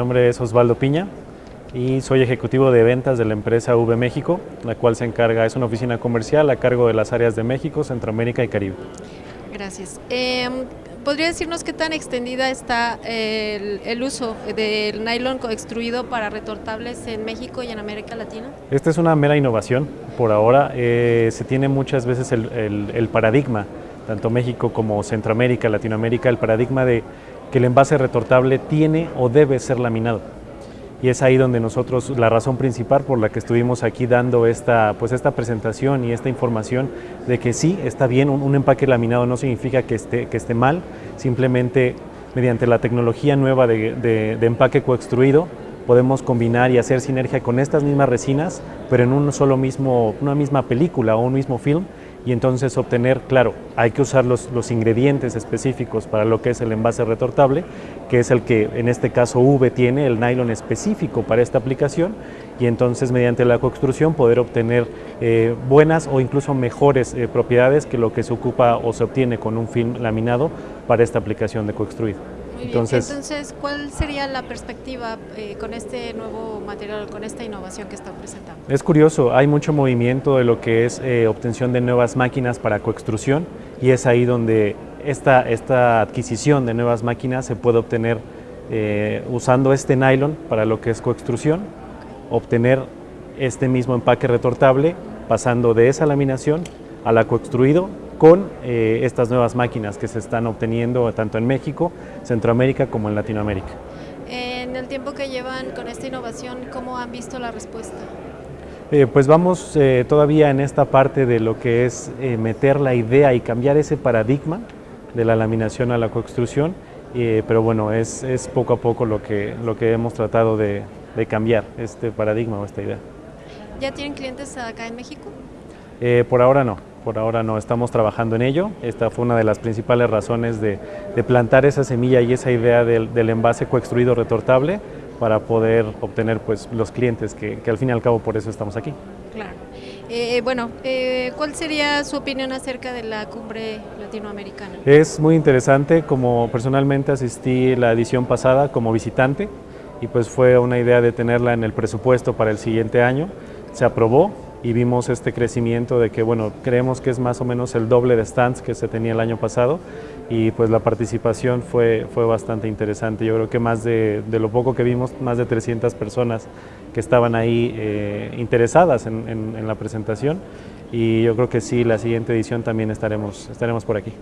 nombre es Osvaldo Piña y soy ejecutivo de ventas de la empresa V México, la cual se encarga, es una oficina comercial a cargo de las áreas de México, Centroamérica y Caribe. Gracias. Em, ¿Podría decirnos qué tan extendida está el, uso del nylon extruido para retortables en México y en América Latina? Esta es una mera innovación. Por ahora eh, se tiene muchas veces el paradigma, tanto México como Centroamérica, Latinoamérica, el paradigma de que el envase retortable tiene o debe ser laminado. Y es ahí donde nosotros, la razón principal por la que estuvimos aquí dando esta, pues esta presentación y esta información de que sí, está bien, un, empaque laminado no significa que esté, que esté mal, simplemente mediante la tecnología nueva de, de empaque coextruido podemos combinar y hacer sinergia con estas mismas resinas, pero en un solo mismo, una misma película o un mismo film y entonces obtener, claro, hay que usar los, los, ingredientes específicos para lo que es el envase retortable, que es el que en este caso V tiene, el nylon específico para esta aplicación, y entonces mediante la coextrusión poder obtener eh, buenas o incluso mejores eh, propiedades que lo que se ocupa o se obtiene con un film laminado para esta aplicación de coextruido. Entonces, ¿cuál sería la perspectiva eh, con este nuevo material, con esta innovación que están presentando? Es curioso, hay mucho movimiento de lo que es eh, obtención de nuevas máquinas para coextrusión y es ahí donde esta, esta adquisición de nuevas máquinas se puede obtener eh, usando este nylon para lo que es coextrusión, obtener este mismo empaque retortable pasando de esa laminación a la coextruido con eh, estas nuevas máquinas que se están obteniendo tanto en México, Centroamérica como en Latinoamérica. En el tiempo que llevan con esta innovación, ¿cómo han visto la respuesta? Eh, pues vamos eh, todavía en esta parte de lo que es meter la idea y cambiar ese paradigma de la laminación a la coextrusión, pero bueno, es, es, poco a poco lo que, lo que hemos tratado de, de cambiar, este paradigma o esta idea. ¿Ya tienen clientes acá en México? por ahora no. Por ahora no estamos trabajando en ello. Esta fue una de las principales razones de, plantar esa semilla y esa idea del, envase coextruido retortable para poder obtener pues, los clientes que, al fin y al cabo por eso estamos aquí. Claro. Eh, bueno, eh, ¿cuál sería su opinión acerca de la cumbre latinoamericana? Es muy interesante, como personalmente asistí la edición pasada como visitante y pues fue una idea de tenerla en el presupuesto para el siguiente año. Se aprobó, y vimos este crecimiento de que, bueno, creemos que es más o menos el doble de stands que se tenía el año pasado y pues la participación fue, fue bastante interesante. Yo creo que más de, de lo poco que vimos, más de 300 personas que estaban ahí eh, interesadas en, en, en la presentación y yo creo que sí, la siguiente edición también estaremos, estaremos por aquí.